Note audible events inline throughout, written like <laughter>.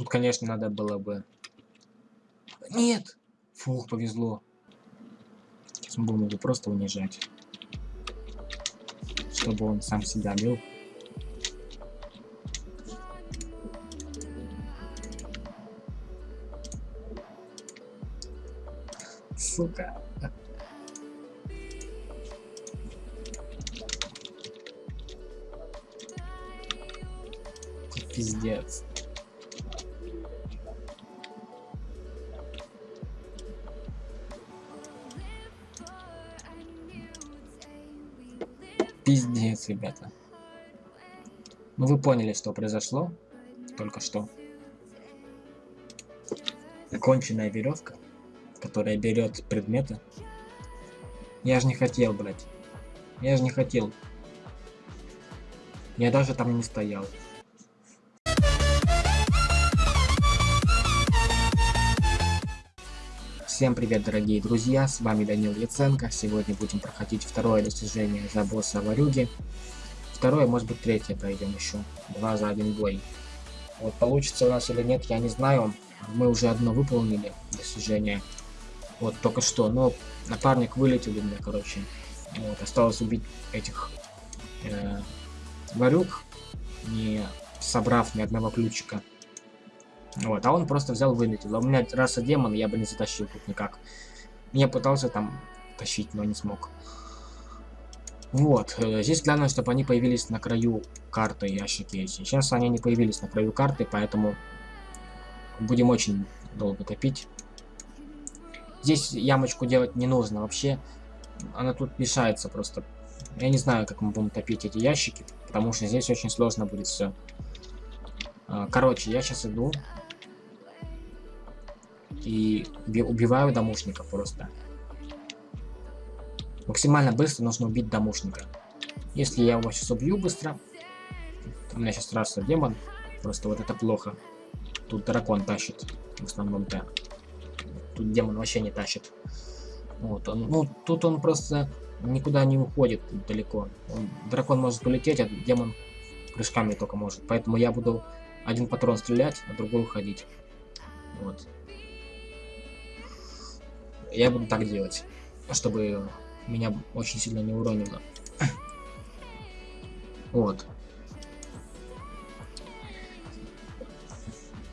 Тут, конечно, надо было бы... Нет! Фух, повезло. Сейчас мы будем его просто унижать. Чтобы он сам себя бил. Сука. Пиздец. Пиздец, ребята. Ну вы поняли, что произошло только что. Конченная веревка, которая берет предметы. Я же не хотел, блядь. Я же не хотел. Я даже там не стоял. Всем привет, дорогие друзья, с вами Данил Яценко. Сегодня будем проходить второе достижение за босса Варюги. Второе, может быть, третье пройдем еще. Два за один бой. Вот получится у нас или нет, я не знаю. Мы уже одно выполнили достижение. Вот только что, но напарник вылетел у меня, короче. Вот, осталось убить этих э, варюк, не собрав ни одного ключика. Вот, а он просто взял вылетел. А у меня раса демон, я бы не затащил тут никак. Я пытался там тащить, но не смог. Вот, э, здесь главное, чтобы они появились на краю карты ящики. Сейчас они не появились на краю карты, поэтому будем очень долго топить. Здесь ямочку делать не нужно вообще. Она тут мешается просто. Я не знаю, как мы будем топить эти ящики, потому что здесь очень сложно будет все. А, короче, я сейчас иду и убиваю домушника просто. Максимально быстро нужно убить домушника. Если я его сейчас убью быстро, у меня сейчас раса демон, просто вот это плохо. Тут дракон тащит, в основном-то. Тут демон вообще не тащит. Вот он, ну, тут он просто никуда не уходит далеко. Он, дракон может полететь, а демон прыжками только может. Поэтому я буду один патрон стрелять, а другой уходить. Вот я буду так делать, чтобы меня очень сильно не уронило. Вот.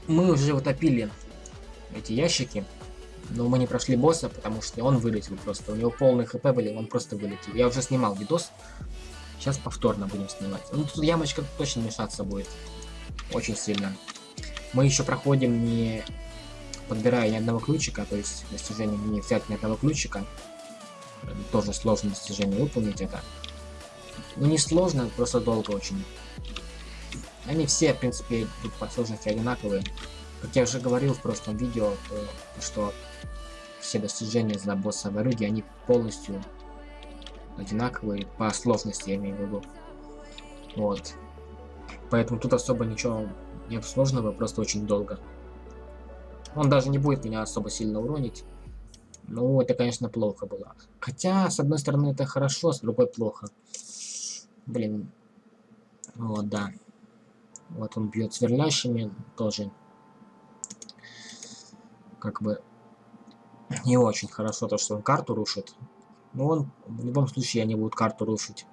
Мы уже утопили эти ящики, но мы не прошли босса, потому что он вылетел просто. У него полный хп были, он просто вылетел. Я уже снимал видос, сейчас повторно будем снимать. Ну тут ямочка точно мешаться будет, очень сильно. Мы еще проходим не подбирая ни одного ключика, то есть достижение не взять ни одного ключика, тоже сложно достижение выполнить это. Ну не сложно, просто долго очень. Они все, в принципе, тут по сложности одинаковые. Как я уже говорил в прошлом видео, то, что все достижения за босса Варуги, они полностью одинаковые по сложности, я имею в виду. Вот. Поэтому тут особо ничего нет сложного, просто очень долго. Он даже не будет меня особо сильно уронить. Ну, это, конечно, плохо было. Хотя, с одной стороны, это хорошо, с другой плохо. Блин. Вот, да. Вот он бьет сверлящими тоже. Как бы не очень хорошо то, что он карту рушит. Но он в любом случае они будут карту рушить.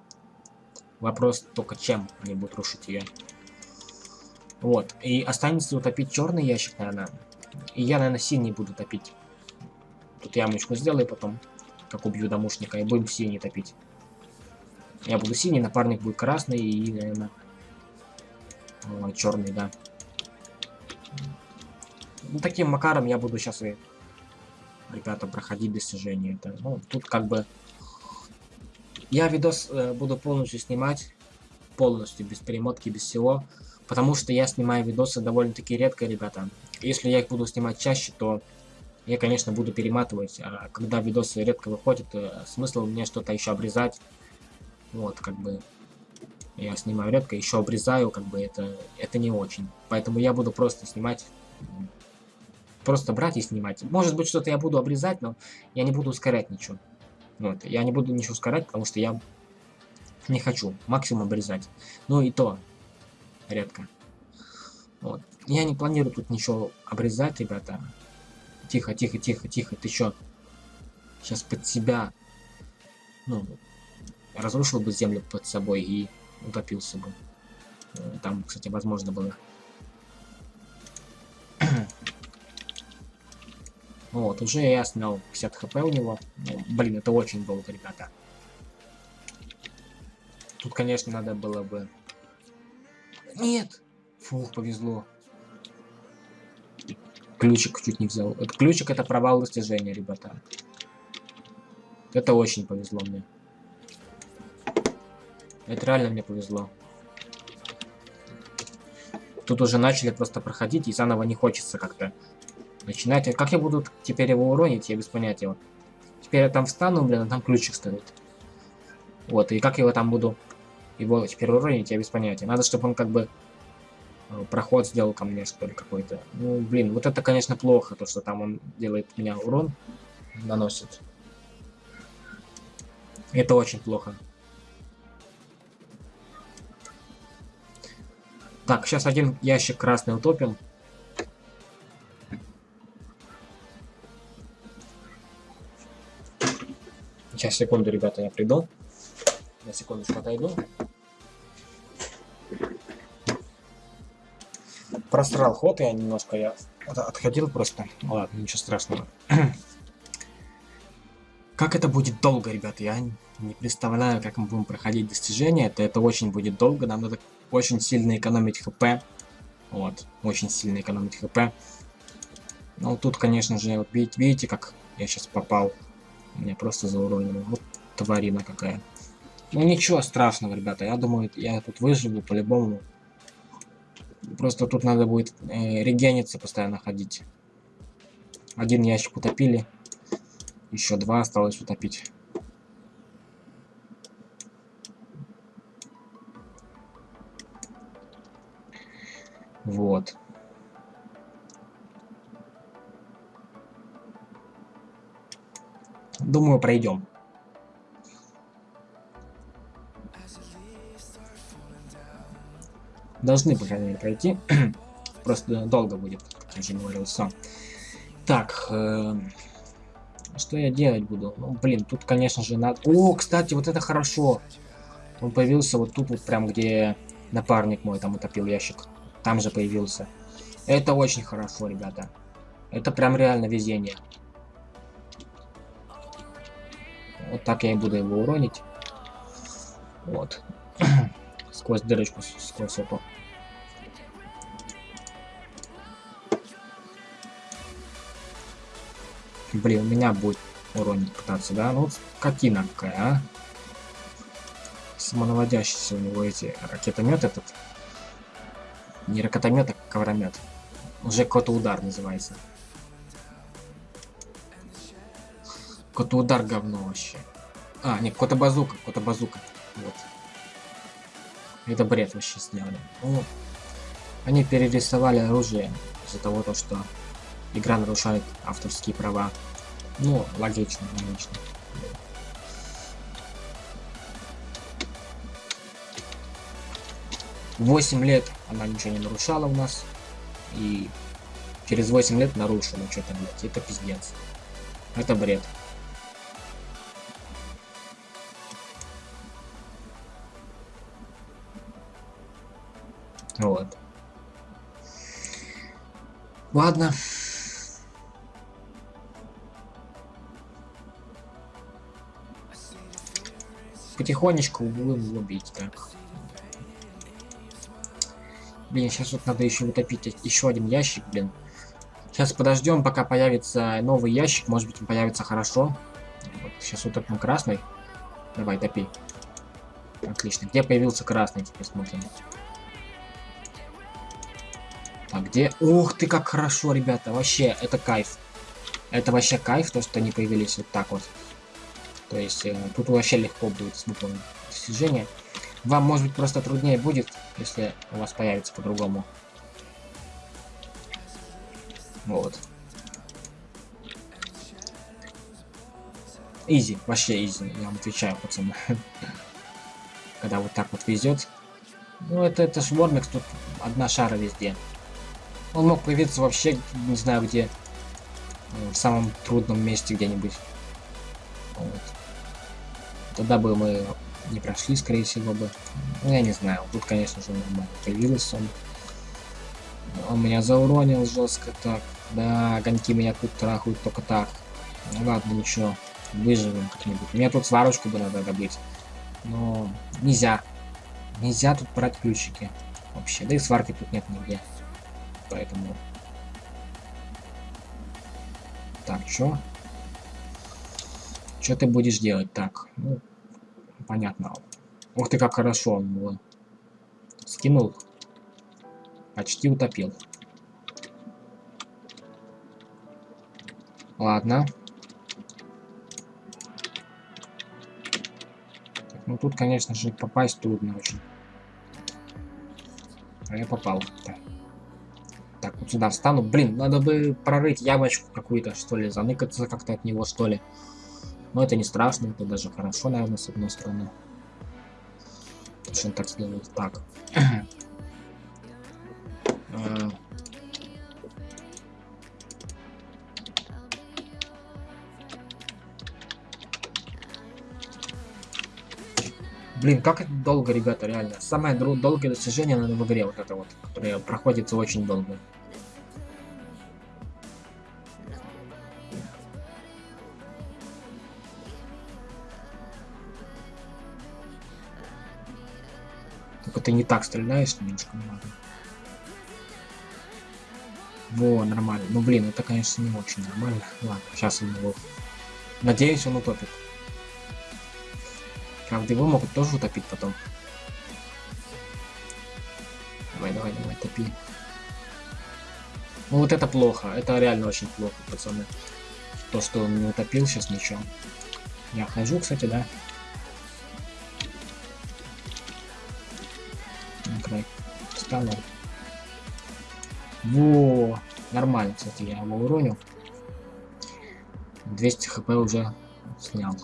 Вопрос только чем они будут рушить ее. Вот. И останется утопить черный ящик, наверное. И я, наверное, синий буду топить. Тут ямочку сделаю потом, как убью домушника, и будем синий топить. Я буду синий, напарник будет красный и, наверное, черный, да. Ну, таким макаром я буду сейчас и, ребята, проходить достижения. Это, ну, тут как бы... Я видос э, буду полностью снимать, полностью, без перемотки, без всего. Потому что я снимаю видосы довольно-таки редко, ребята. Если я их буду снимать чаще, то я, конечно, буду перематывать. А когда видосы редко выходят, э, смысл мне что-то еще обрезать. Вот, как бы... Я снимаю редко, еще обрезаю, как бы это, это не очень. Поэтому я буду просто снимать просто брать и снимать. Может быть, что-то я буду обрезать, но я не буду ускорять ничего. Вот, я не буду ничего ускорять, потому что я не хочу максимум обрезать. Ну и то, редко. Вот. Я не планирую тут ничего обрезать, ребята. Тихо, тихо, тихо, тихо. Ты чё? Сейчас под себя... Ну, разрушил бы землю под собой и утопился бы. Э, там, кстати, возможно было. <clears throat> вот, уже я снял 50 хп у него. Ну, блин, это очень долго, ребята. Тут, конечно, надо было бы... Нет! Фух, повезло. Ключик чуть не взял. Ключик это провал достижения, ребята. Это очень повезло мне. Это реально мне повезло. Тут уже начали просто проходить, и заново не хочется как-то начинать. Как я буду теперь его уронить, я без понятия. Теперь я там встану, блин, а там ключик стоит. Вот, и как я его там буду его теперь уронить, я без понятия. Надо, чтобы он как бы э, проход сделал ко мне, что ли, какой-то. Ну, блин, вот это, конечно, плохо, то, что там он делает меня урон, наносит. Это очень плохо. Так, сейчас один ящик красный утопим. Сейчас, секунду, ребята, я приду. На секундочку отойду. Просрал ход я немножко, я отходил просто. Ладно, ничего страшного. <clears throat> Как это будет долго, ребят, я не представляю, как мы будем проходить достижения. Это, это очень будет долго, нам надо очень сильно экономить хп. Вот, очень сильно экономить хп. Ну, тут, конечно же, вот видите, видите, как я сейчас попал. Меня просто зауронило. Вот тварина какая. Ну, ничего страшного, ребята. Я думаю, я тут выживу по-любому. Просто тут надо будет э, регениться постоянно ходить. Один ящик утопили. Еще два осталось утопить. Вот. Думаю, пройдем. Должны, по крайней мере, пройти. <clears throat> Просто долго будет, как я уже говорил сам. Так, э, что я делать буду? Ну, блин, тут, конечно же, надо... О, кстати, вот это хорошо. Он появился вот тут, вот прям, где напарник мой там утопил ящик. Там же появился. Это очень хорошо, ребята. Это прям реально везение. Вот так я и буду его уронить. Вот. <clears throat> сквозь дырочку, сквозь эту. Блин, у меня будет уронить пытаться, да? Ну, скотина какая, а? Самонаводящийся у него эти ракетомет этот. Не ракетомет, а ковромет. Уже какой-то удар называется. Какой-то удар говно вообще. А, нет, какой-то базука, какой-то базука. Вот. Это бред вообще сделали. Ну, они перерисовали оружие из-за того, то, что игра нарушает авторские права. Ну, логично, логично. Восемь лет она ничего не нарушала у нас. И через 8 лет нарушила что-то, блядь. Это пиздец. Это бред. Вот. Ладно. Потихонечку будем убить, так. Блин, сейчас вот надо еще утопить еще один ящик, блин. Сейчас подождем, пока появится новый ящик. Может быть, он появится хорошо. Вот, сейчас утопим красный. Давай, топи. Отлично. Где появился красный? Теперь смотрим. А где? Ух ты, как хорошо, ребята. Вообще, это кайф. Это вообще кайф, то, что они появились вот так вот. То есть, э, тут вообще легко будет с выполнить достижение. Вам, может быть, просто труднее будет, если у вас появится по-другому. Вот. Изи, вообще изи, я вам отвечаю, пацаны. <laughs> Когда вот так вот везет. Ну, это, это ж Вормикс, тут одна шара везде. Он мог появиться вообще, не знаю где, э, в самом трудном месте где-нибудь. Тогда бы мы не прошли, скорее всего бы. Ну, я не знаю. Тут, конечно же, нормально появился он. Он меня зауронил жестко так. Да, огоньки меня тут трахают только так. Ну ладно, ничего. Выживем как-нибудь. Мне тут сварочку бы надо добыть. Но нельзя. Нельзя тут брать ключики. Вообще. Да и сварки тут нет нигде. Поэтому... Так, чё? Что ты будешь делать? Так, ну, понятно. Ух ты, как хорошо он его скинул. Почти утопил. Ладно. Ну тут, конечно же, попасть трудно очень. А я попал. Так. так, вот сюда встану. Блин, надо бы прорыть ямочку какую-то, что ли, заныкаться как-то от него, что ли. Но это не страшно, это даже хорошо, наверное, с одной стороны. Он так сделает? Так. А. Блин, как это долго, ребята, реально. Самое долгое достижение, наверное, в игре вот это вот, которое проходится очень долго. Ты не так стреляешь, немножко надо. Во, нормально. Ну, блин, это, конечно, не очень нормально. Ладно, сейчас он его... Надеюсь, он утопит. Правда, его могут тоже утопить потом. Давай, давай, давай, топи. Ну вот это плохо. Это реально очень плохо, пацаны. То, что он не утопил, сейчас ничего. Я хожу, кстати, да. Встану. Во! Нормально, кстати, я его уронил. 200 хп уже снял.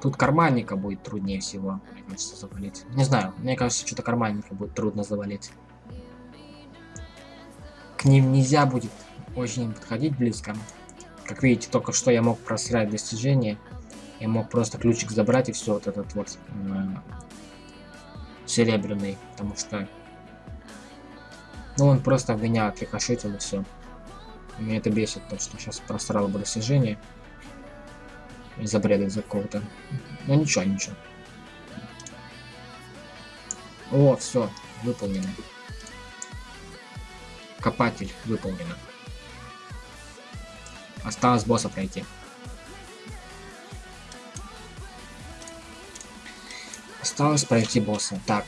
Тут карманника будет труднее всего, мне кажется, завалить. Не знаю, мне кажется, что-то карманника будет трудно завалить. К ним нельзя будет очень подходить близко. Как видите, только что я мог просрать достижение. Я мог просто ключик забрать и все, вот этот вот э, серебряный, потому что ну он просто в меня и все. Меня это бесит, то что сейчас просрал бы достижение из-за бреда из-за какого-то. Ну ничего, ничего. О, все, выполнено. Копатель выполнено. Осталось босса пройти. Осталось пройти босса. Так.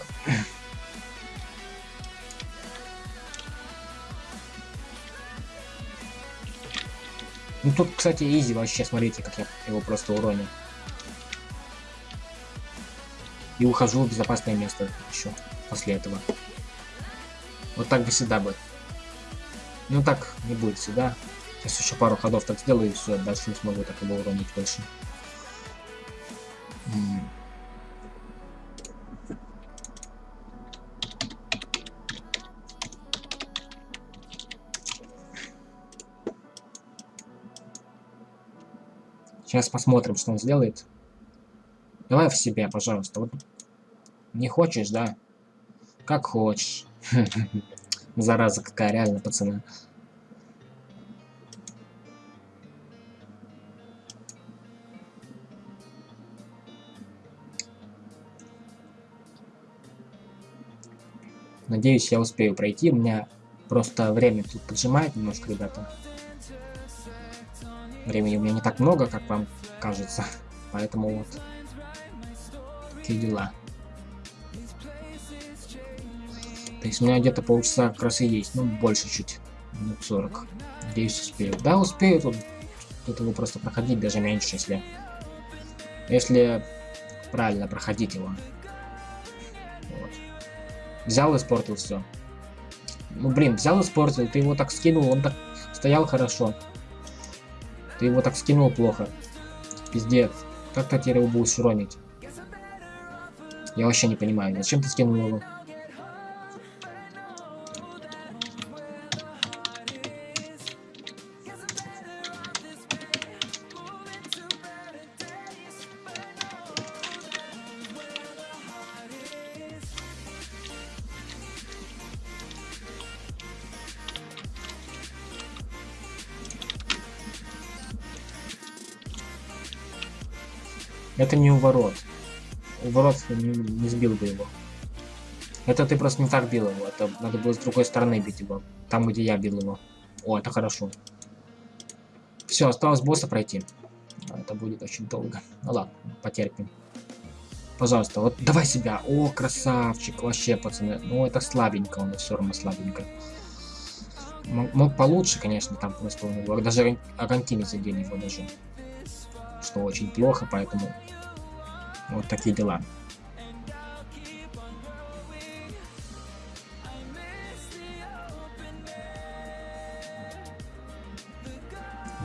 Тут, кстати, изи вообще, смотрите, как я его просто уронил. И ухожу в безопасное место еще после этого. Вот так бы всегда бы. Ну так не будет всегда. Сейчас еще пару ходов так сделаю и все, дальше не смогу так его уронить больше. Сейчас посмотрим, что он сделает. Давай в себя, пожалуйста. Вот. Не хочешь, да? Как хочешь. <laughs> Зараза какая, реально, пацаны. Надеюсь, я успею пройти. У меня просто время тут поджимает немножко, ребята. Времени у меня не так много, как вам кажется. <laughs> Поэтому вот. Такие дела. То есть у меня где-то полчаса как раз и есть. Ну, больше чуть. Минут 40. Надеюсь, успею. Да, успею тут. Тут его просто проходить даже меньше, если... Если правильно проходить его. Вот. Взял испортил все. Ну, блин, взял и испортил. Ты его так скинул, он так стоял хорошо. Ты его так скинул плохо. Пиздец. Как ты теперь его будешь уронить? Я вообще не понимаю, зачем ты скинул его? Это не у ворот. У ворот не, не сбил бы его. Это ты просто не так бил его. Это надо было с другой стороны бить его. Там, где я бил его. О, это хорошо. Все, осталось босса пройти. Это будет очень долго. Ну ладно, потерпим. Пожалуйста, вот давай себя. О, красавчик. Вообще, пацаны. Ну, это слабенько, он все равно слабенько. Мог, получше, конечно, там просто у. Даже Аргентины задели его даже. Что очень плохо, поэтому вот такие дела.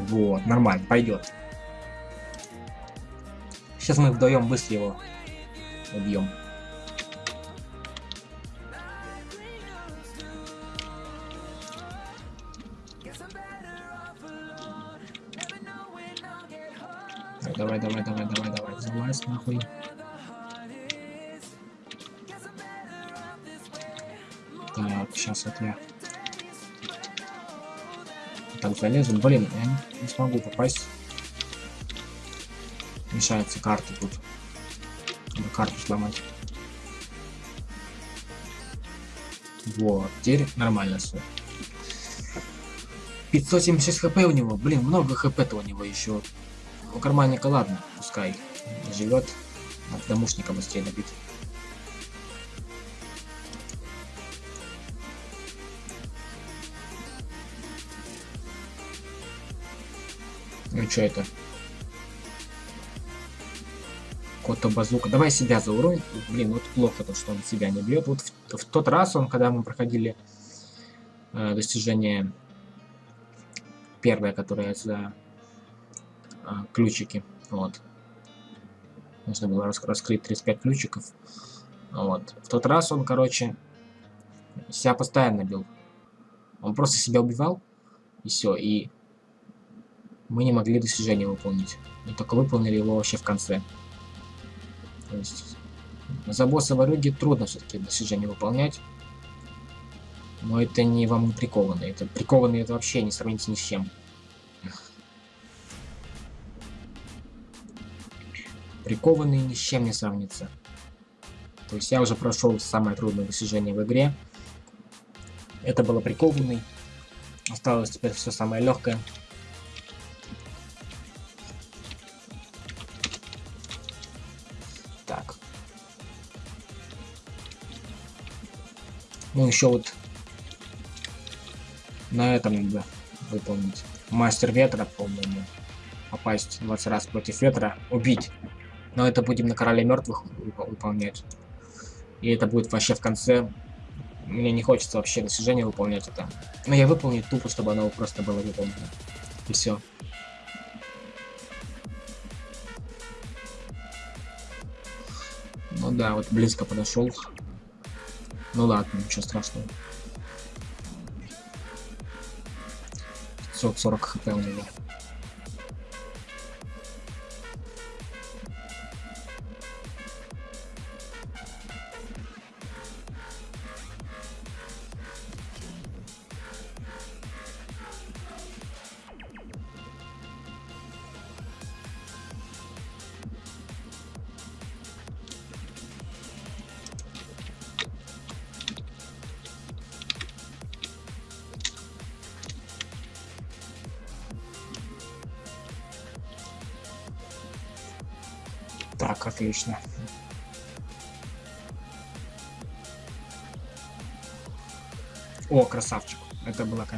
Вот, нормально, пойдет. Сейчас мы вдвоем быстро его убьем. Нахуй. Так, сейчас вот я так залезу. Блин, я не, не смогу попасть. Мешаются карты тут. Надо карту сломать. Вот, теперь нормально все. 576 хп у него. Блин, много хп-то у него еще. У карманника ладно, пускай живет. Надо домушника быстрее добить. Ну что это? Кота базука. Давай себя заурон. Блин, вот плохо то, что он себя не бьет. Вот в, в тот раз он, когда мы проходили э, достижение первое, которое за э, ключики. Вот. Нужно было рас раскрыть 35 ключиков. Вот. В тот раз он, короче, себя постоянно бил. Он просто себя убивал. И все. И мы не могли достижение выполнить. Мы только выполнили его вообще в конце. То есть за босса в Орюге трудно все-таки достижение выполнять. Но это не вам не прикованные. Это прикованные это вообще не сравнится ни с чем. Прикованные ни с чем не сравнится. То есть я уже прошел самое трудное достижение в игре. Это было прикованный. Осталось теперь все самое легкое. Ну, еще вот на этом надо выполнить. Мастер ветра, по-моему. Попасть 20 раз против ветра. Убить. Но это будем на короле мертвых выполнять. И это будет вообще в конце. Мне не хочется вообще достижение выполнять это. Но я выполню тупо, чтобы оно просто было выполнено. И все. Ну да, вот близко подошел. Ну ладно, ничего страшного. 540 хп у него.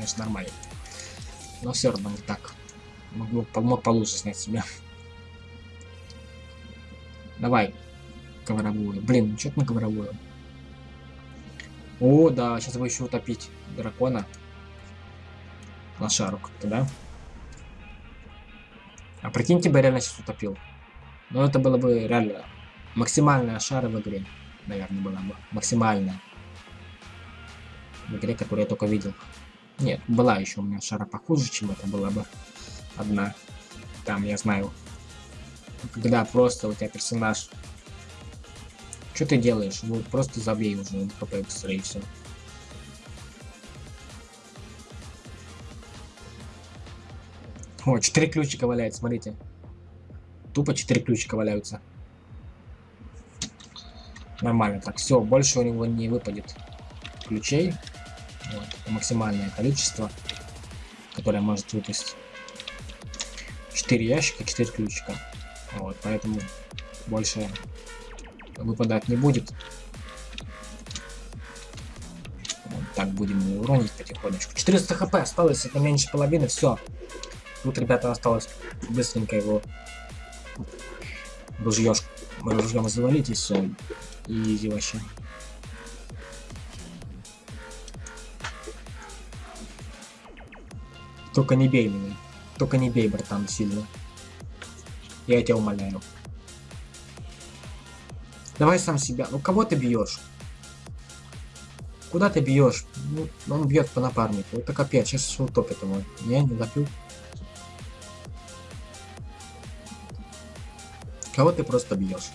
Конечно, нормально. Но все равно не так. Мог, мог получше снять себя. Давай. Ковровую. Блин, ну что на ковровую? О, да, сейчас бы еще утопить дракона. Лошару как-то, да? А прикиньте, бы реально сейчас утопил. Но это было бы реально максимальная шара в игре. Наверное, была бы максимальная. В игре, которую я только видел. Нет, была еще у меня шара похуже, чем это была бы одна. Там, я знаю. Когда просто у тебя персонаж... Что ты делаешь? Ну, просто забей уже ХП быстрее и все. О, четыре ключика валяет, смотрите. Тупо 4 ключика валяются. Нормально. Так, все, больше у него не выпадет ключей. Вот, максимальное количество, которое может выпасть. 4 ящика, 4 ключика. Вот, поэтому больше выпадать не будет. Вот так будем его уронить потихонечку. 400 хп осталось, это меньше половины, все. Тут, ребята, осталось быстренько его ружьем завалить и все. Изи вообще. Только не бей меня. Только не бей, братан, сильно. Я тебя умоляю. Давай сам себя. Ну кого ты бьешь? Куда ты бьешь? Ну, он бьет по напарнику. Это капец, сейчас утопит его. Не, не допил. Кого ты просто бьешь?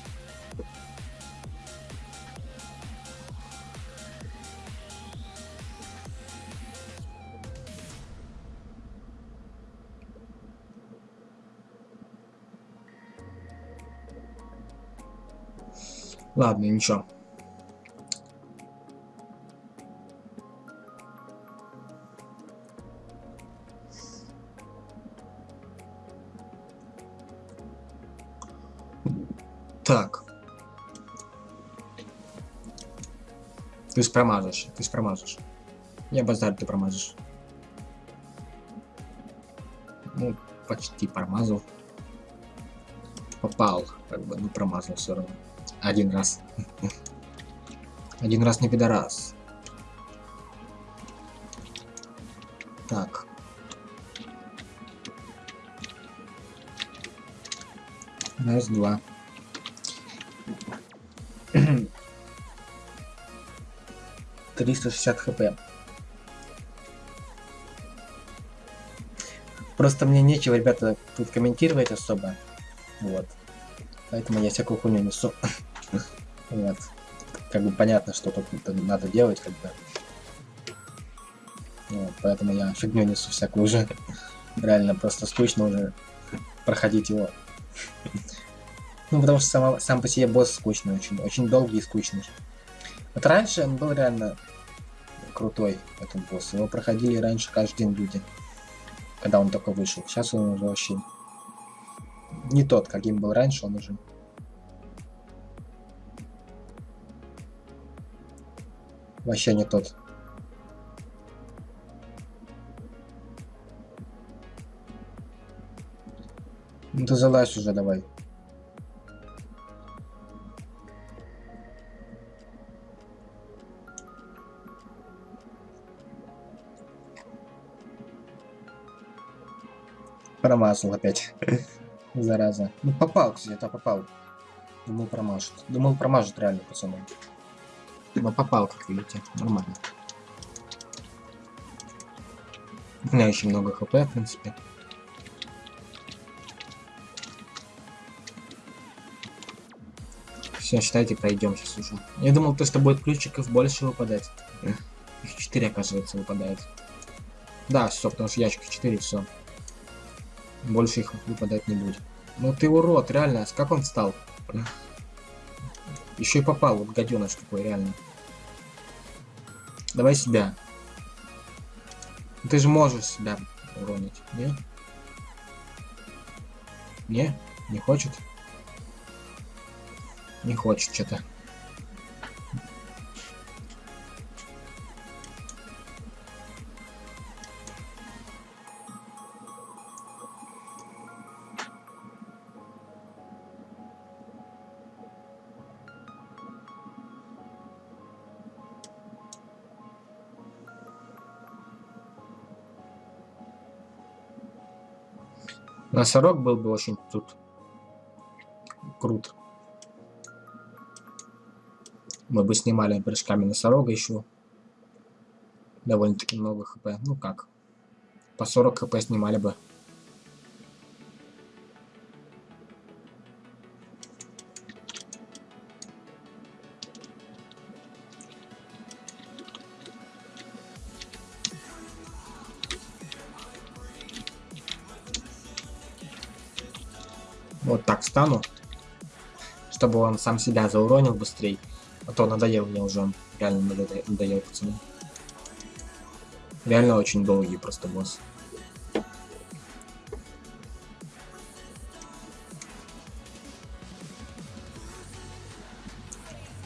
Ладно, ничего. Так. Ты ж промажешь, ты ж промажешь. Я базарь, ты промажешь. Ну, почти промазал. Попал, как бы, ну промазал все равно. Один раз. Один раз не пидорас. Так. Раз, два. Триста шестьдесят хп. Просто мне нечего, ребята, тут комментировать особо. Вот. Поэтому я всякую хуйню несу. Вот. Как бы понятно, что тут надо делать, как бы. Вот, поэтому я фигню несу всякую уже. Реально просто скучно уже проходить его. ну, потому что сам, сам по себе босс скучный очень. Очень долгий и скучный. Вот раньше он был реально крутой, этот босс. Его проходили раньше каждый день люди. Когда он только вышел. Сейчас он уже вообще не тот, каким был раньше, он уже. Вообще не тот. Ну ты залазь уже давай. Промазал опять. <laughs> Зараза. Ну попал, кстати, это попал. Думал промажет. Думал промажет реально, пацаны. Но попал, как видите. Нормально. У меня очень много хп, в принципе. Все, считайте, пройдем сейчас уже. Я думал, то, что будет ключиков больше выпадать. Их 4, оказывается, выпадает. Да, все, потому что ящик 4, все. Больше их выпадать не будет. Ну ты урод, реально, как он встал? Еще и попал, вот гаденыш такой, реально. Давай себя. Ты же можешь себя уронить, не? Не? Не хочет? Не хочет что-то. Носорог был бы очень тут крут. Мы бы снимали прыжками носорога еще. Довольно-таки много хп. Ну как? По 40 хп снимали бы. Встану. Чтобы он сам себя зауронил быстрее. А то надоел мне уже он. Реально надоел, пацаны. Реально очень долгий просто босс.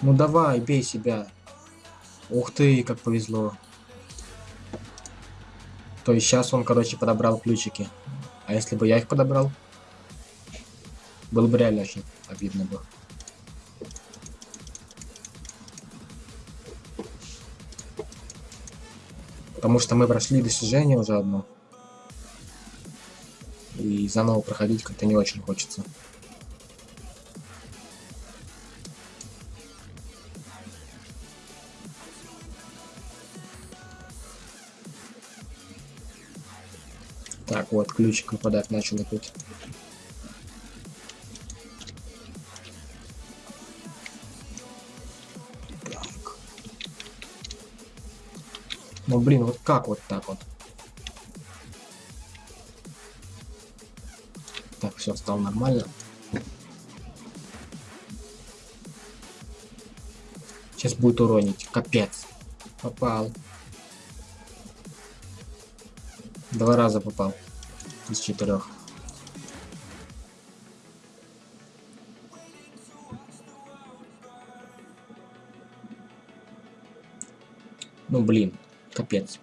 Ну давай, бей себя. Ух ты, как повезло. То есть сейчас он, короче, подобрал ключики. А если бы я их подобрал? Было бы реально очень обидно бы. Потому что мы прошли достижение уже одно. И заново проходить как-то не очень хочется. Так, вот, ключик выпадать начал опять. Ну, блин, вот как вот так вот? Так, все, стало нормально. Сейчас будет уронить. Капец. Попал. Два раза попал. Из четырех. Ну блин, капец.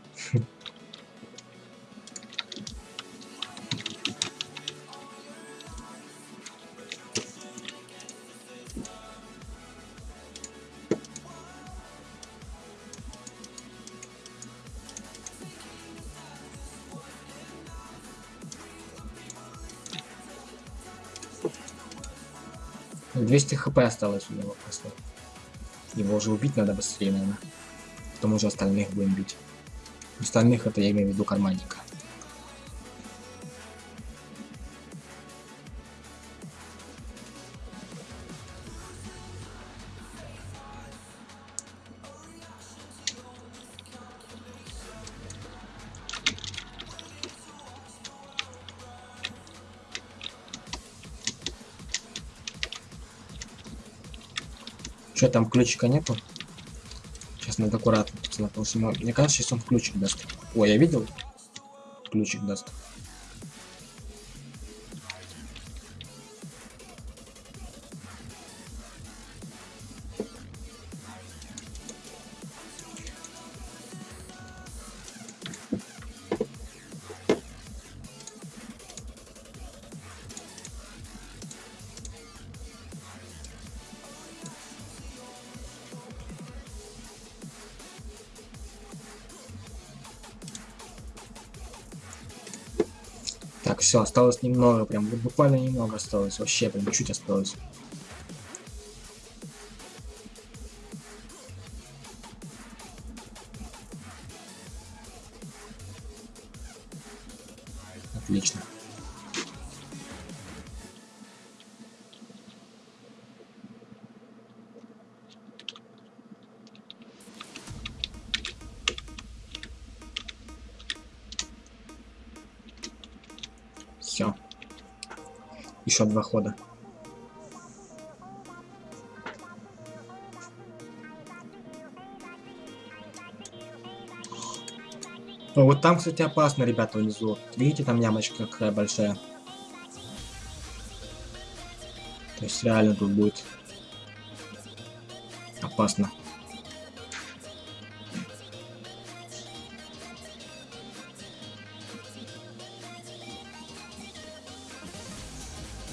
200 хп осталось у него просто. Его уже убить надо быстрее, наверное. Потом уже остальных будем бить. Остальных это я имею в виду карманника. Что там ключика нету? Сейчас надо аккуратно, потому что мне кажется, сейчас он ключик даст. Ой, я видел? Ключик даст. Все, осталось немного, прям буквально немного осталось, вообще прям чуть осталось. Два хода. О, вот там, кстати, опасно, ребята, внизу. Видите, там ямочка какая большая. То есть реально тут будет опасно.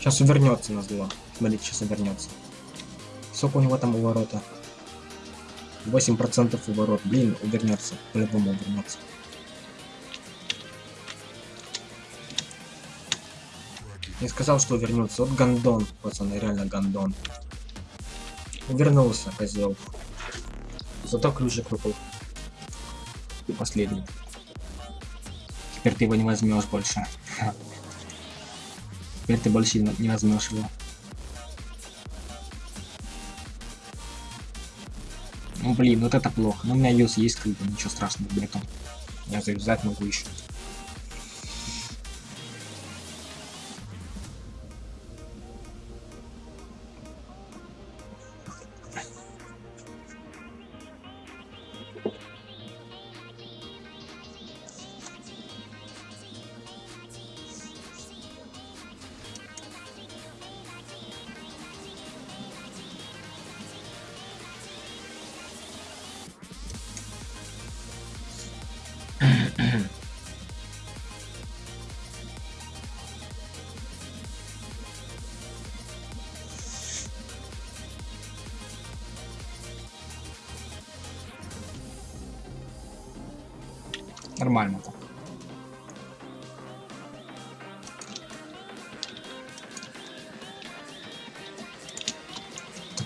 Сейчас увернется на зло. Смотрите, сейчас увернется. Сколько у него там уворота? 8% уворот. Блин, увернется. По-любому увернется. Не сказал, что увернется. Вот гандон, пацаны, реально гандон. Увернулся, козел. Зато ключик выпал. Последний. Теперь ты его не возьмешь больше. Теперь ты больше не возьмешь его. Ну блин, вот это плохо. Но у меня юз есть как бы, ничего страшного нету. Я завязать могу еще.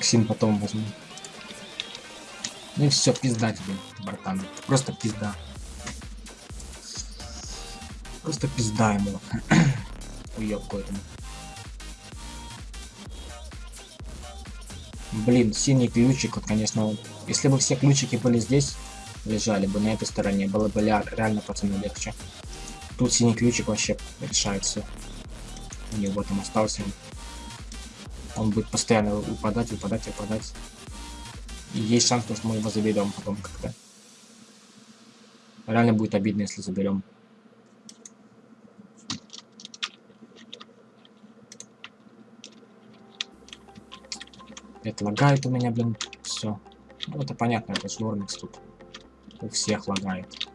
Токсин потом возьму. Ну и все, пизда тебе, братан. Просто пизда. Просто пизда ему. <clears throat> Уёбку этому. Блин, синий ключик, вот, конечно, если бы все ключики были здесь, лежали бы на этой стороне, было бы реально, пацаны, легче. Тут синий ключик вообще решает все. У него там остался. Он будет постоянно выпадать, выпадать, выпадать. И есть шанс, что мы его заберем потом как-то. Реально будет обидно, если заберем. Это лагает у меня, блин, все. Ну, это понятно, это же Нормикс тут. У всех лагает.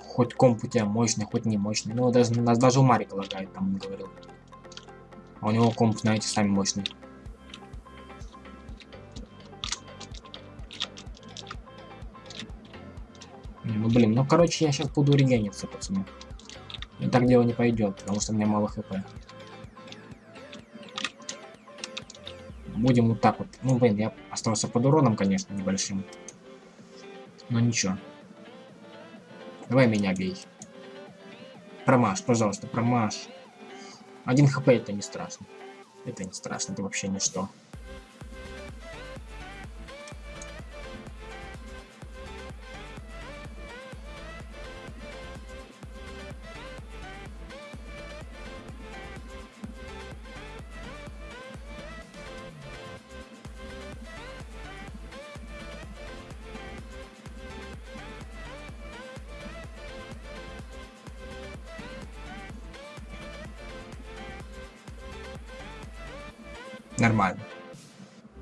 Хоть комп у тебя мощный, хоть не мощный. Ну, даже, даже у Марика лагает, там он говорил. А у него комп, знаете, сами мощный. Блин, ну, короче, я сейчас буду регениться, пацаны. И так дело не пойдет, потому что у меня мало хп. Будем вот так вот. Ну, блин, я остался под уроном, конечно, небольшим. Но ничего. Давай меня бей. Промаш, пожалуйста, промаш. Один хп это не страшно. Это не страшно, это вообще ничто.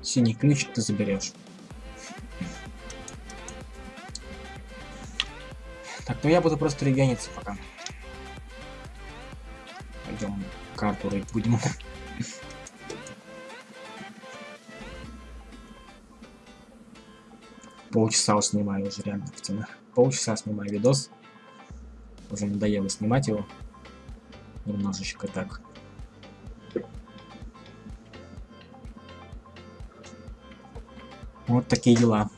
Синий ключик ты заберешь. Так, ну я буду просто регениться пока. Пойдем карту рыть будем. Полчаса снимаю уже реально в Полчаса снимаю видос. Уже надоело снимать его. Немножечко так. Вот такие дела.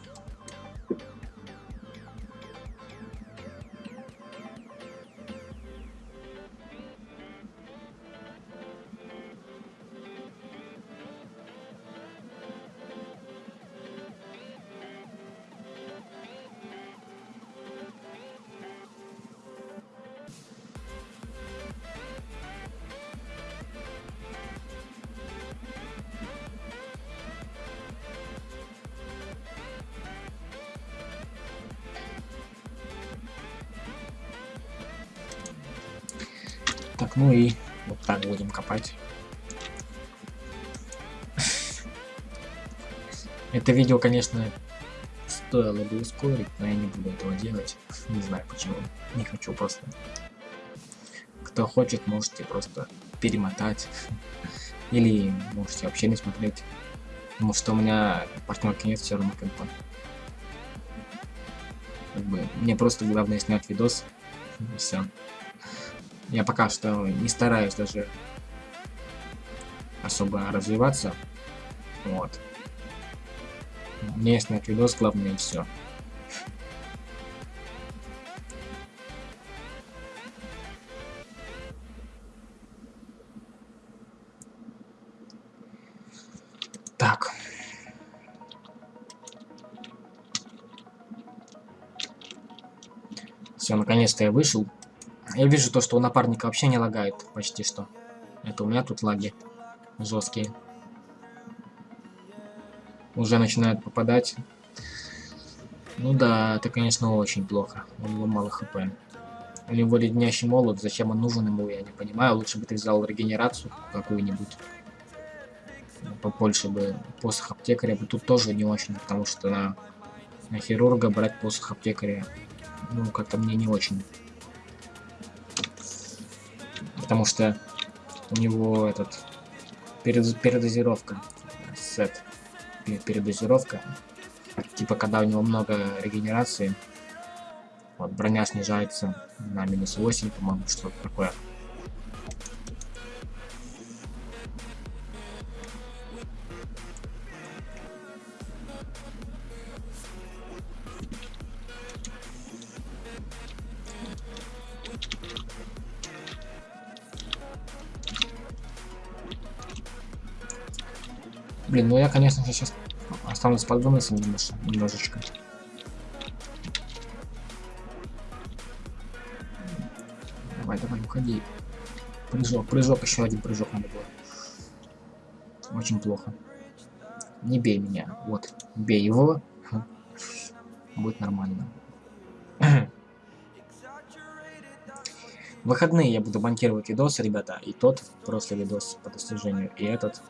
Это видео, конечно, стоило бы ускорить, но я не буду этого делать. Не знаю почему. Не хочу просто. Кто хочет, можете просто перемотать. Или можете вообще не смотреть. Потому что у меня партнерки нет все равно компа. Как бы, мне просто главное снять видос. И все. Я пока что не стараюсь даже особо развиваться. Вот. Мне снять видос, главное и все. Так. Все, наконец-то я вышел. Я вижу то, что у напарника вообще не лагает почти что. Это у меня тут лаги жесткие. Уже начинают попадать. Ну да, это, конечно, очень плохо. У него мало хп. У него леднящий молот, зачем он нужен ему, я не понимаю. Лучше бы ты взял регенерацию какую-нибудь. Побольше бы посох аптекаря. Тут тоже не очень, потому что на, на хирурга брать посох аптекаря ну, как-то мне не очень. Потому что у него этот перед, передозировка сет передозировка. Типа когда у него много регенерации вот броня снижается на минус 8 по-моему что-то такое Блин, ну я, конечно же, сейчас останусь под выносом немножечко. Давай, давай, уходи. Прыжок, прыжок, еще один прыжок надо было. Очень плохо. Не бей меня. Вот, бей его. <laughs> Будет нормально. <clears throat> Выходные я буду монтировать видосы, ребята, и тот просто видос по достижению, и этот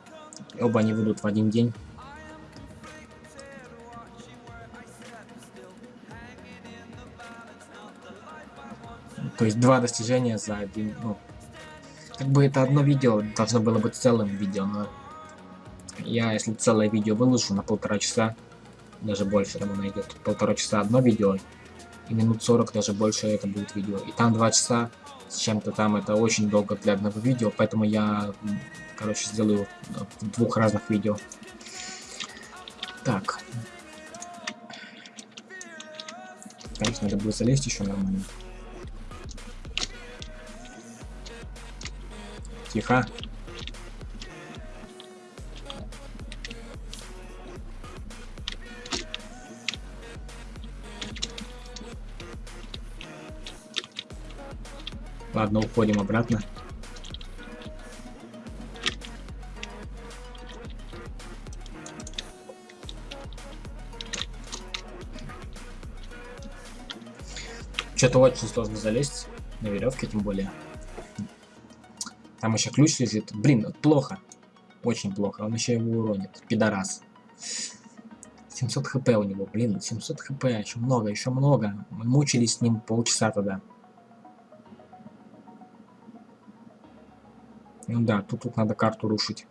Оба они выйдут в один день. То есть два достижения за один, ну, как бы это одно видео должно было быть целым видео, но я, если целое видео выложу на полтора часа, даже больше там найдет, полтора часа одно видео, и минут 40 даже больше это будет видео. И там два часа с чем-то там, это очень долго для одного видео, поэтому я короче, сделаю в двух разных видео. Так. Конечно, надо будет залезть еще нормально. Тихо. Ладно, уходим обратно. Что-то очень сложно залезть на веревке, тем более. Там еще ключ лежит. Блин, плохо. Очень плохо. Он еще его уронит. Пидорас. 700 хп у него. Блин, 700 хп. Еще много, еще много. Мы мучились с ним полчаса тогда. Ну да, тут, тут надо карту рушить.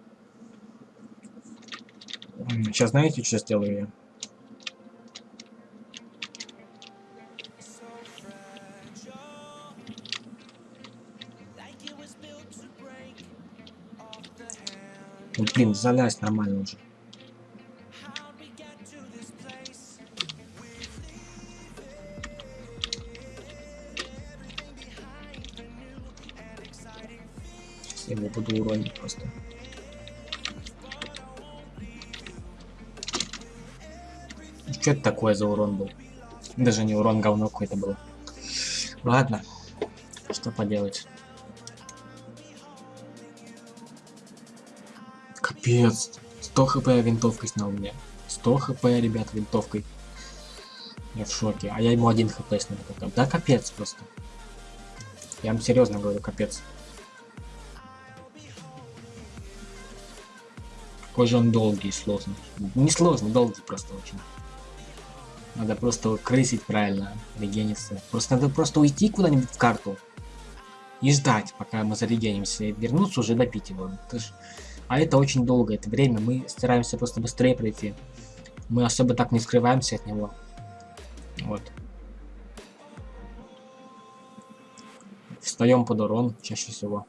Сейчас знаете, что сделаю я? Блин, залазь нормально уже. Буду уронить просто. Что это такое за урон был? Даже не урон, говно какой-то был. Ладно, что поделать. Капец. 100 хп винтовкой снял мне. 100 хп, ребят, винтовкой. Я в шоке. А я ему один хп снял. Да капец просто. Я вам серьезно говорю, капец. Какой же он долгий и сложный. Не сложный, долгий просто очень. Надо просто крысить правильно, регениться. Просто надо просто уйти куда-нибудь в карту. И ждать, пока мы зарегенимся. И вернуться уже допить его. Это ж... А это очень долго, это время. Мы стараемся просто быстрее пройти. Мы особо так не скрываемся от него. Вот. Встаем под урон чаще всего.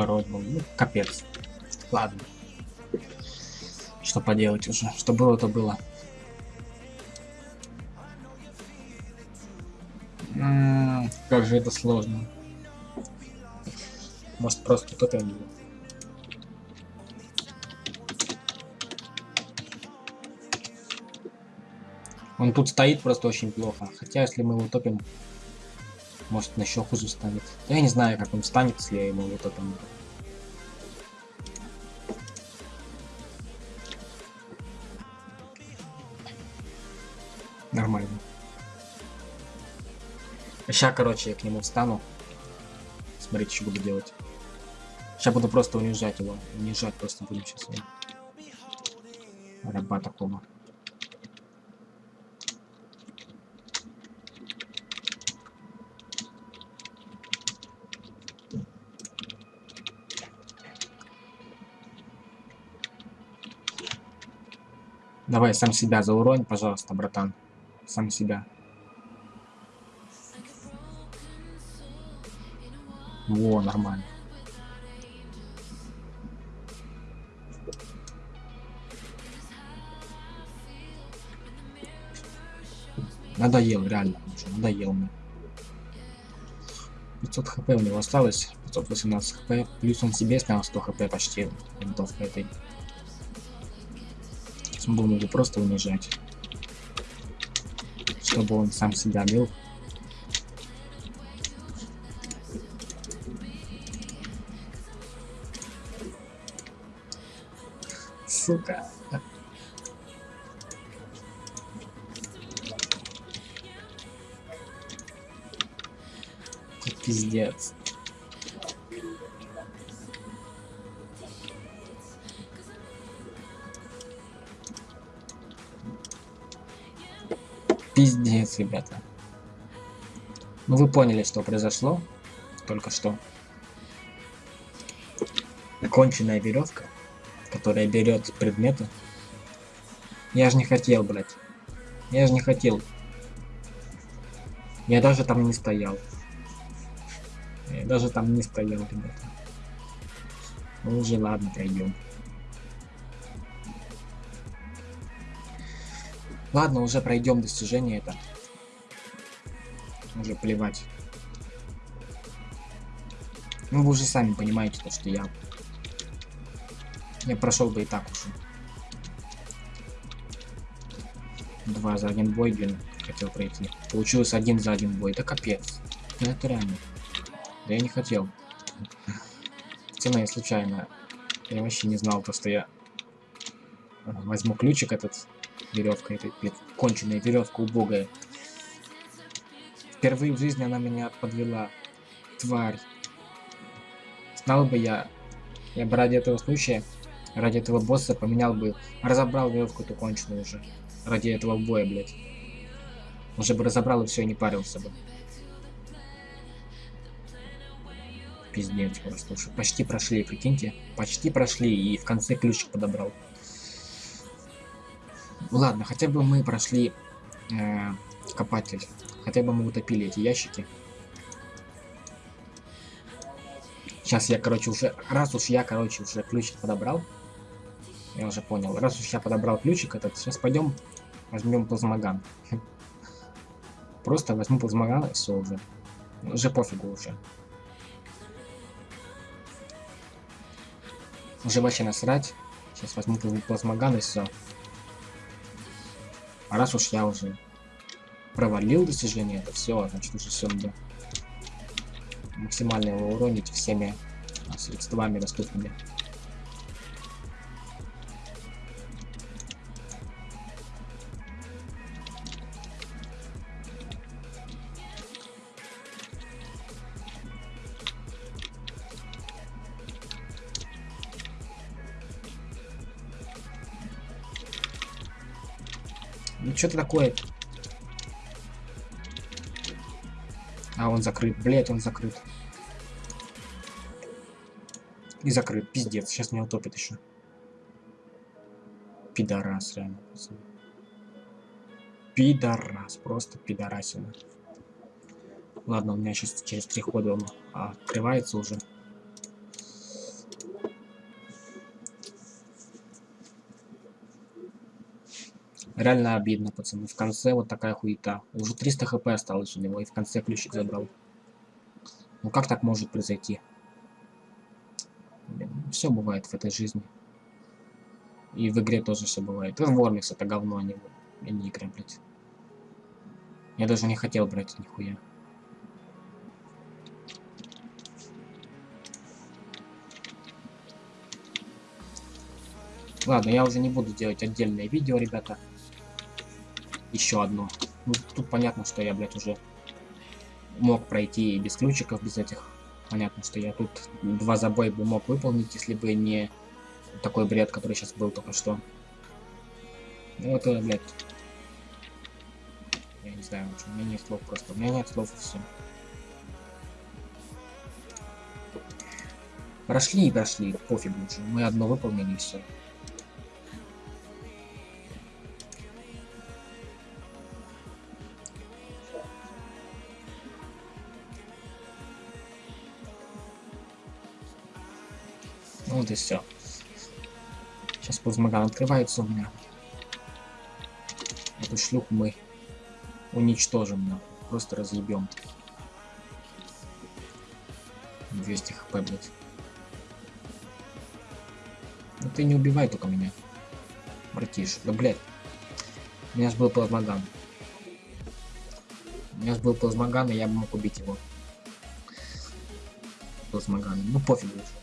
Ворот был. Ну, капец. Ладно. Что поделать уже. Что было, то было. М м-м, -м, как же это сложно. Может просто кто-то его. Он тут стоит просто очень плохо. Хотя, если мы его топим, может, на еще хуже станет. Я не знаю, как он станет, если я ему вот это... Нормально. Сейчас, короче, я к нему встану. Смотрите, что буду делать. Сейчас буду просто унижать его. Унижать просто будем сейчас. Раба такого. Давай сам себя зауронь, пожалуйста, братан. Сам себя. Во, нормально. Надоел, реально, уже надоел мне. 500 хп у него осталось, 518 хп, плюс он себе снял 100 хп почти винтовка этой. Будем его просто унижать. Чтобы он сам себя бил. Сука. Пиздец. Пиздец, ребята. Ну вы поняли, что произошло только что. Конченная веревка, которая берет предметы. Я же не хотел, блядь. Я же не хотел. Я даже там не стоял. Я даже там не стоял, ребята. Ну уже ладно, пройдем. Ладно, уже пройдем достижение это. Уже плевать. Ну вы уже сами понимаете, то, что я... Я прошел бы и так уже. Два за один бой, блин, хотел пройти. Получилось один за один бой. Да капец. Да это реально. Да я не хотел. Цена я случайно. Я вообще не знал, то, что я возьму ключик этот веревка, блядь, конченая веревка убогая. Впервые в жизни она меня подвела. Тварь. Знал бы я, я бы ради этого случая, ради этого босса поменял бы, разобрал веревку эту конченую уже. Ради этого боя, блядь. Уже бы разобрал и все, не парился бы. Пиздец просто. Уже почти прошли, прикиньте. Почти прошли и в конце ключик подобрал. Ладно, хотя бы мы прошли э, копатель. Хотя бы мы утопили эти ящики. Сейчас я, короче, уже... Раз уж я, короче, уже ключик подобрал. Я уже понял. Раз уж я подобрал ключик этот, сейчас пойдем возьмем плазмоган. <laughs> Просто возьму плазмоган и все уже. Уже пофигу уже. Уже вообще насрать. Сейчас возьму плазмоган и все. А раз уж я уже провалил достижение, это все, значит уже все надо максимально его уронить всеми средствами доступными. Ну что-то такое. А, он закрыт. Блять, он закрыт. И закрыт. Пиздец. Сейчас меня утопит еще. Пидорас, реально. Пидорас. Просто пидорасина. Ладно, у меня сейчас через три хода он открывается уже. Реально обидно, пацаны. В конце вот такая хуета. Уже 300 хп осталось у него, и в конце ключик забрал. Ну как так может произойти? Все бывает в этой жизни. И в игре тоже все бывает. И в Вормикс это говно, а не, а не игра, блядь. Я даже не хотел брать нихуя. Ладно, я уже не буду делать отдельное видео, ребята. Еще одно. Ну, тут понятно, что я, блядь, уже мог пройти и без ключиков, без этих. Понятно, что я тут два забоя бы мог выполнить, если бы не такой бред, который сейчас был только что. Ну, это, блядь... Я не знаю, у меня нет слов просто. У меня нет слов и все. Прошли и прошли, пофиг уже. Мы одно выполнили и все. И все. Сейчас плазмоган открывается у меня. Эту шлюху мы уничтожим, нахуй. Просто разъебем. 200 хп, блядь. Ну ты не убивай только меня. Братиш. Да, блядь. У меня же был плазмоган. У меня же был плазмоган, и я бы мог убить его. Плазмоган. Ну пофиг уже.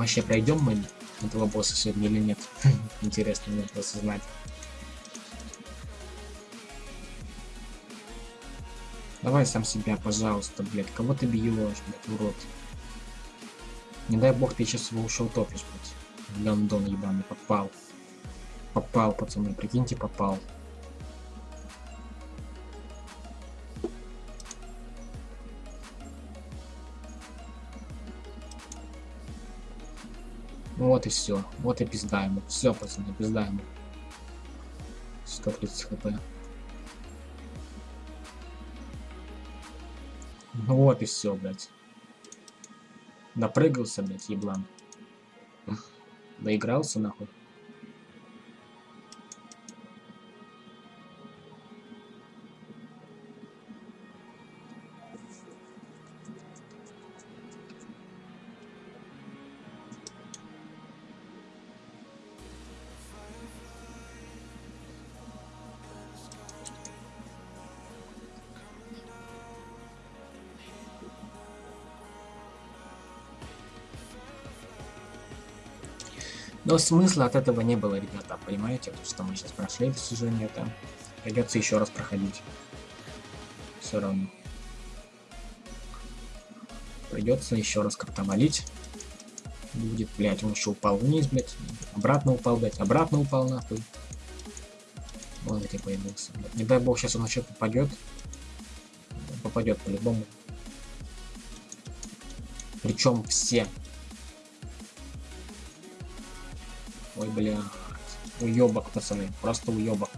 Вообще пройдем мы этого босса сегодня или нет? <laughs> Интересно мне просто знать. Давай сам себя, пожалуйста, блядь. Кого ты бьешь, блядь, урод? Не дай бог ты сейчас его ушел топишь, блядь. Гандон ебаный, попал. Попал, пацаны, прикиньте, попал. Вот и все. Вот и пизда ему. Все, пацаны, пизда ему. 130 хп. Вот и все, блядь. Напрыгался, блядь, еблан. Доигрался, нахуй. Но смысла от этого не было, ребята, понимаете? То, что мы сейчас прошли достижение, это придется еще раз проходить. Все равно. Придется еще раз как-то валить. Будет, блять, он еще упал вниз, блять. Обратно упал, блять, обратно упал, нахуй. Вот где появился. Блядь. Не дай бог, сейчас он еще попадет. Попадет по-любому. Причем все Ой, бля. Уебок, пацаны. Просто уебок.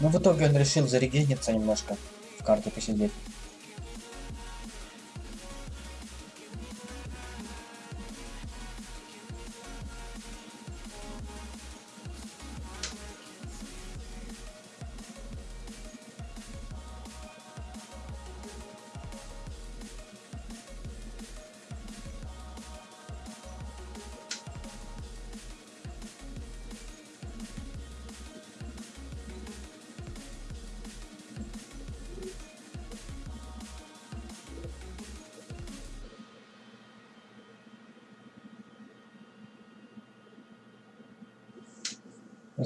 Ну, в итоге он решил зарегениться немножко. В карту посидеть.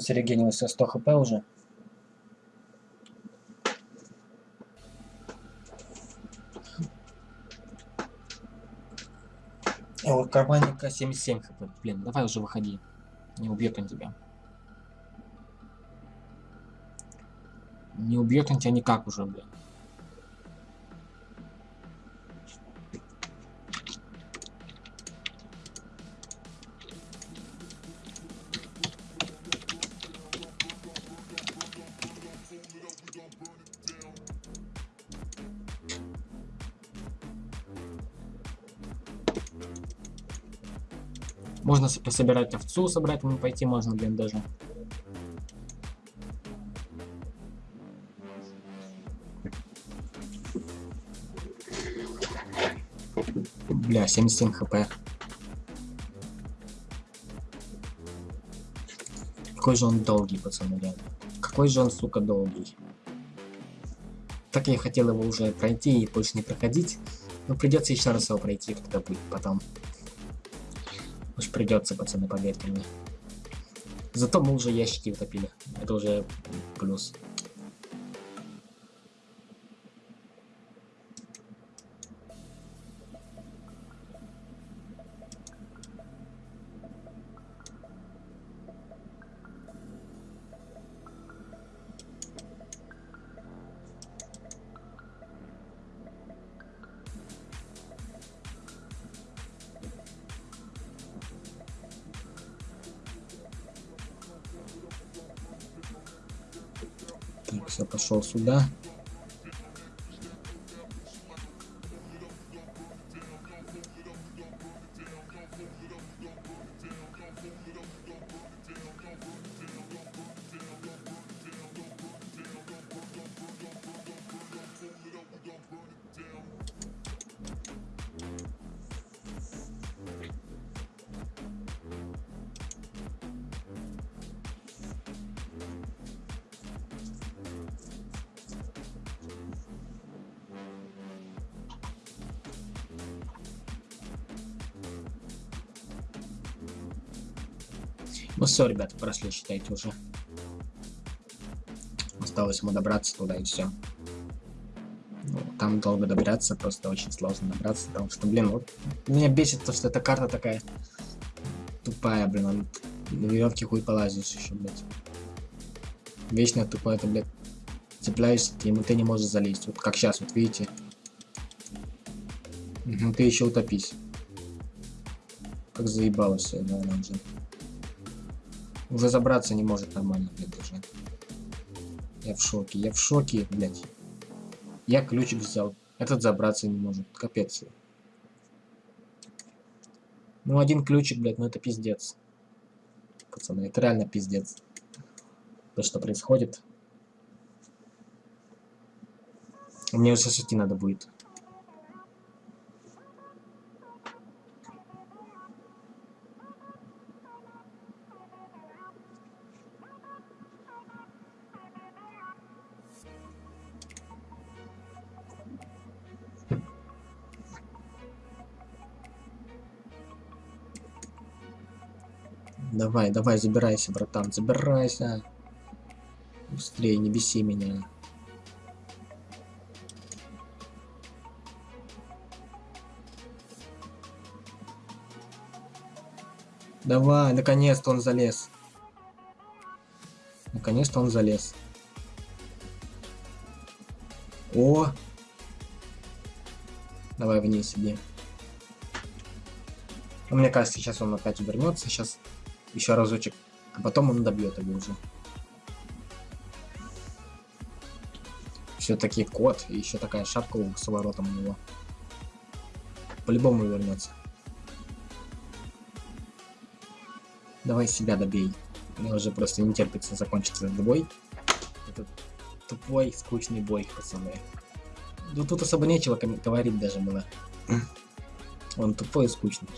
Зарегенился 100 хп уже. О, у карманника 77 хп. Блин, давай уже выходи. Не убьет он тебя. Не убьет он тебя никак уже, блин. пособирать овцу, собрать мы пойти можно, блин, даже. Бля, 77 хп. Какой же он долгий, пацаны, реально. Какой же он, сука, долгий. Так я хотел его уже пройти и больше не проходить. Но придется еще раз его пройти, когда будет потом. Уж придется, пацаны, поверьте мне. Зато мы уже ящики утопили. Это уже плюс. Все, ребята, прошли, считайте уже. Осталось ему добраться туда и все. Ну, там долго добираться, просто очень сложно добраться, потому что, блин, вот меня бесит то, что эта карта такая тупая, блин, он на веревке хуй полазишь еще, блядь. Вечно тупо это, блядь, цепляешься, и ты не можешь залезть. Вот как сейчас, вот видите. Угу, ты еще утопись. Как заебалось все, она уже. Уже забраться не может нормально, блядь, даже. Я в шоке, я в шоке, блядь. Я ключик взял. Этот забраться не может. Капец. Ну, один ключик, блядь, ну это пиздец. Пацаны, это реально пиздец. То, что происходит. Мне уже идти надо будет. Давай, давай, забирайся, братан, забирайся. Быстрее, не беси меня. Давай, наконец-то он залез. Наконец-то он залез. О! Давай вниз иди. Ну, мне кажется, сейчас он опять вернется. Сейчас еще разочек. А потом он добьет его уже. Все-таки кот. И еще такая шапка с воротом у него. По-любому вернется. Давай себя добей. Мне уже просто не терпится закончить этот бой. Этот тупой, скучный бой, пацаны. Ну тут особо нечего говорить даже было. <clears throat> Он тупой и скучный.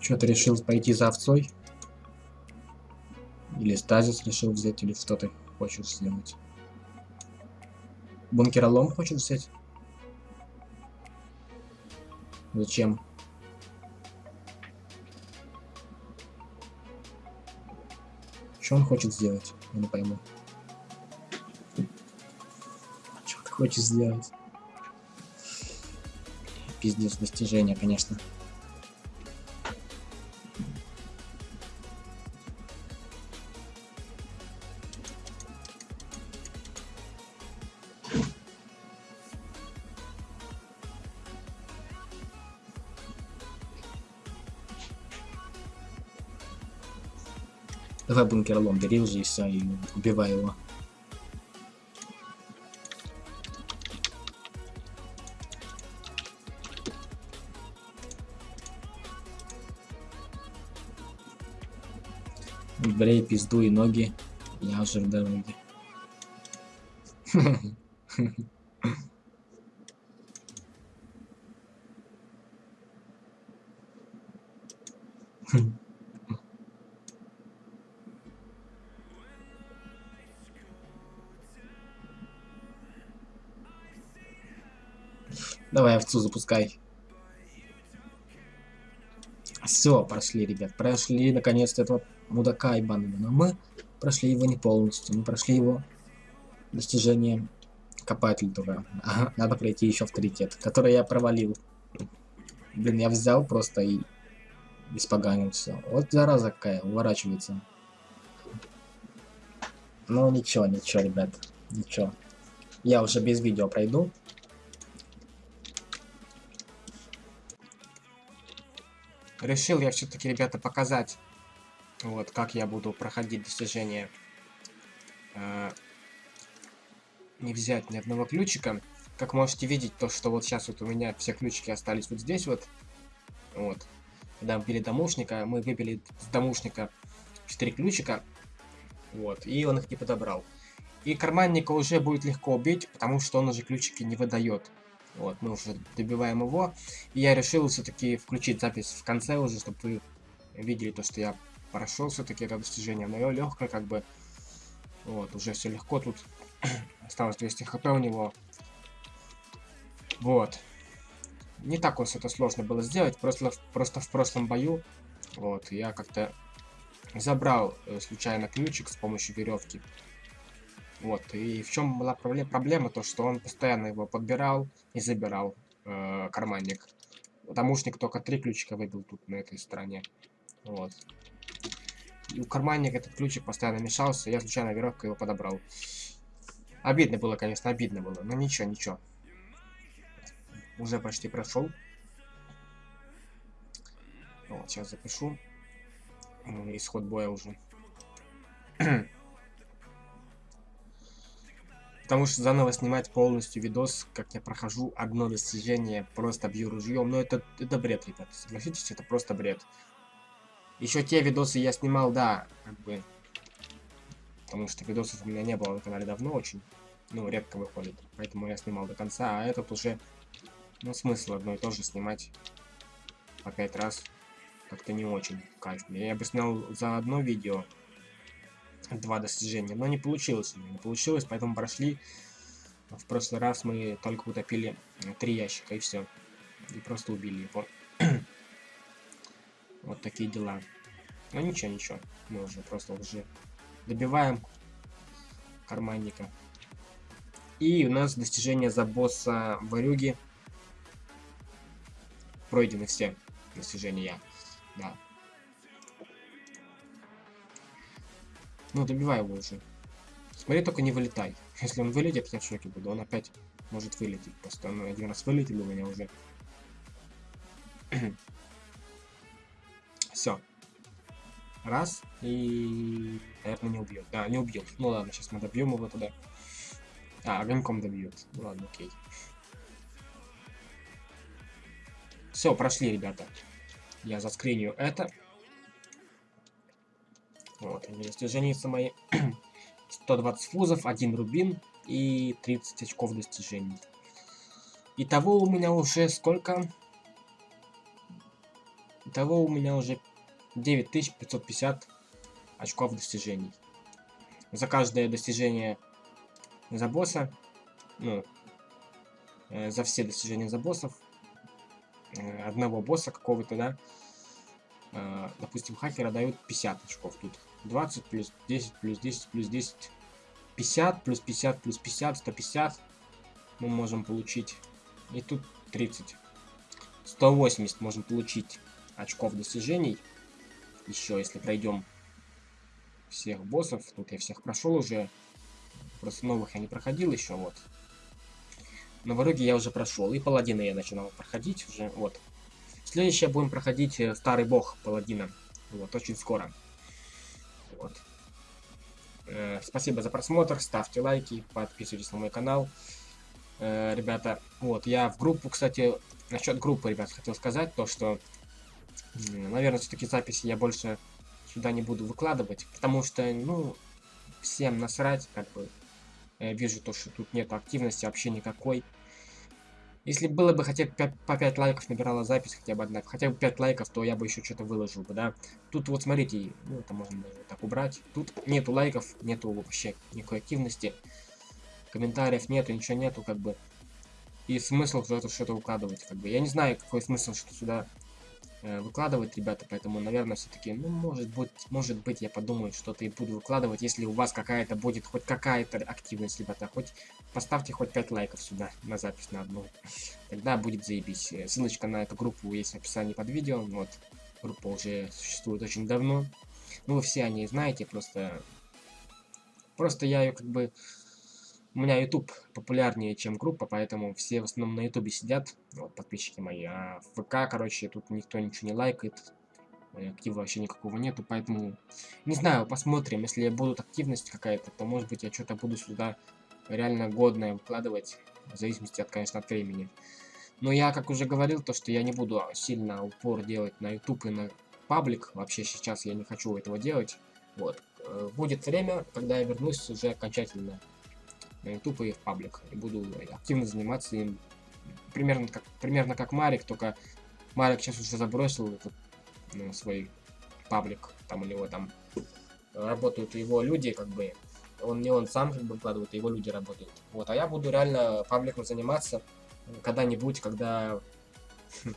Что ты решил пойти за овцой? Или стазис решил взять, или что ты хочешь сделать? Бункеролом хочет взять? Зачем? Что он хочет сделать? Я не пойму. Что ты хочешь сделать? Пиздец, достижение, конечно. Бункерлом бери уже и все, и убивай его. Брей пизду и ноги. Я уже в <laughs> овцу запускай. Все, прошли, ребят. Прошли наконец-то этого мудака и банды. Но мы прошли его не полностью. Мы прошли его достижение копатель дура. Ага, надо пройти еще авторитет, который я провалил. Блин, я взял просто и испоганил все. Вот зараза какая, уворачивается. Ну ничего, ничего, ребят. Ничего. Я уже без видео пройду. Решил я все-таки, ребята, показать, вот, как я буду проходить достижения. Э, не взять ни одного ключика. Как можете видеть, то, что вот сейчас вот у меня все ключики остались вот здесь вот. Вот. Когда вбили домушника, мы выбили с домушника 4 ключика. Вот. И он их не подобрал. И карманника уже будет легко убить, потому что он уже ключики не выдает. Вот, мы уже добиваем его. И я решил все-таки включить запись в конце уже, чтобы вы видели то, что я прошел все-таки это достижение. Но легкое как бы. Вот, уже все легко тут. <clears throat> Осталось 200 хп у него. Вот. Не так уж это сложно было сделать. Просто, просто в прошлом бою. Вот, я как-то забрал э, случайно ключик с помощью веревки. Вот, и в чем была проблема? Проблема то, что он постоянно его подбирал и забирал, э, карманник. Домушник только три ключика выбил тут, на этой стороне. Вот. И у карманника этот ключик постоянно мешался, я случайно веревкой его подобрал. Обидно было, конечно, обидно было, но ничего, ничего. Уже почти прошел. Вот, сейчас запишу. Исход боя уже. <clears throat> Потому что заново снимать полностью видос, как я прохожу одно достижение, просто бью ружьем. Но это, это бред, ребят. Согласитесь, это просто бред. Еще те видосы я снимал, да, как бы. Потому что видосов у меня не было на канале давно очень. Ну, редко выходит. Поэтому я снимал до конца. А этот уже, ну, смысл одно и то же снимать по пять раз. Как-то не очень кайф. Я бы снял за одно видео два достижения, но не получилось не получилось, поэтому прошли. В прошлый раз мы только утопили три ящика и все. И просто убили его. <clears throat> вот такие дела. Но ничего, ничего. Мы уже просто уже добиваем карманника. И у нас достижения за босса Варюги. Пройдены все достижения. Да. Ну, добивай его уже. Смотри, только не вылетай. <laughs> Если он вылетит, я в шоке буду. Он опять может вылететь. Просто он один раз вылетел у меня уже. <clears throat> Все. Раз. И... Наверное, не убьет. Да, не убьет. Ну ладно, сейчас мы добьем его туда. А, огоньком добьет. Ну ладно, окей. Все, прошли, ребята. Я заскриню это. Вот, достижения мои. <clears throat> 120 фузов, 1 рубин и 30 очков достижений. Итого у меня уже сколько? Итого у меня уже 9550 очков достижений. За каждое достижение за босса, ну, э, за все достижения за боссов, э, одного босса какого-то, да, э, допустим, хакера дают 50 очков тут. 20 плюс 10 плюс 10 плюс 10 50 плюс 50 плюс 50 150 мы можем получить. И тут 30 180 можем получить очков достижений. Еще если пройдем всех боссов тут я всех прошел уже. Просто новых я не проходил еще вот. Но в итоге я уже прошел и паладина я начинал проходить уже вот. Следующее будем проходить э, старый бог паладина. Вот очень скоро вот. Э, спасибо за просмотр, ставьте лайки, подписывайтесь на мой канал. Э, ребята, вот, я в группу, кстати, насчет группы, ребят, хотел сказать то, что, наверное, все-таки записи я больше сюда не буду выкладывать, потому что, ну, всем насрать, как бы. Я вижу то, что тут нет активности вообще никакой. Если было бы хотя бы 5, по 5 лайков набирала запись, хотя бы одна, хотя бы 5 лайков, то я бы еще что-то выложил бы, да. Тут вот смотрите, ну это можно даже так убрать. Тут нету лайков, нету вообще никакой активности. Комментариев нету, ничего нету, как бы. И смысл в это что-то укладывать, как бы. Я не знаю, какой смысл, что сюда выкладывать, ребята, поэтому, наверное, все-таки, ну, может быть, может быть, я подумаю, что-то и буду выкладывать, если у вас какая-то будет, хоть какая-то активность, ребята, хоть поставьте хоть 5 лайков сюда, на запись на одну, тогда будет заебись. Э, ссылочка на эту группу есть в описании под видео, вот, группа уже существует очень давно, ну, вы все о ней знаете, просто, просто я ее, как бы, у меня YouTube популярнее, чем группа, поэтому все в основном на YouTube сидят, вот, подписчики мои. А в ВК, короче, тут никто ничего не лайкает, э, актива вообще никакого нету, поэтому, не знаю, посмотрим. Если будут активность какая-то, то, может быть, я что-то буду сюда реально годное выкладывать, в зависимости от, конечно, от времени. Но я, как уже говорил, то, что я не буду сильно упор делать на YouTube и на паблик. Вообще сейчас я не хочу этого делать. Вот. Э, будет время, когда я вернусь уже окончательно YouTube и в паблик. И буду активно заниматься им. Примерно как, примерно как Марик, только Марик сейчас уже забросил этот ну, свой паблик. Там у него там работают его люди, как бы. Он не он сам как бы вкладывает, а его люди работают. Вот, а я буду реально пабликом заниматься когда-нибудь, когда... <laughs>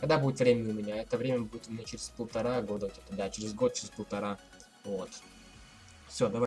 когда будет время у меня. Это время будет у меня через полтора года, где-то, да, через год, через полтора. Вот. Все, давай.